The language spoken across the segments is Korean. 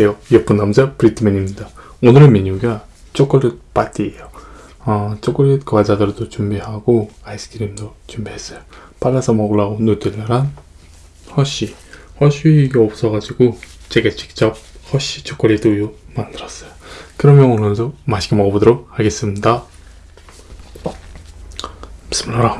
안녕하세요. 예쁜 남자 브리트맨입니다. 오늘의 메뉴가 초콜릿 파티예요. 어, 초콜릿 과자들도 준비하고 아이스크림도 준비했어요. 발라서 먹으려고 누텔라랑 허쉬. 허쉬가 없어가지고 제가 직접 허쉬 초콜릿 우유 만들었어요. 그러면 오늘도 맛있게 먹어보도록 하겠습니다. بسم الله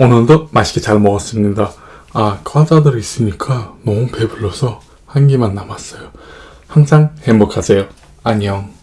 오늘도 맛있게 잘 먹었습니다. 아, 과자들이 있으니까 너무 배불러서 한 개만 남았어요. 항상 행복하세요. 안녕.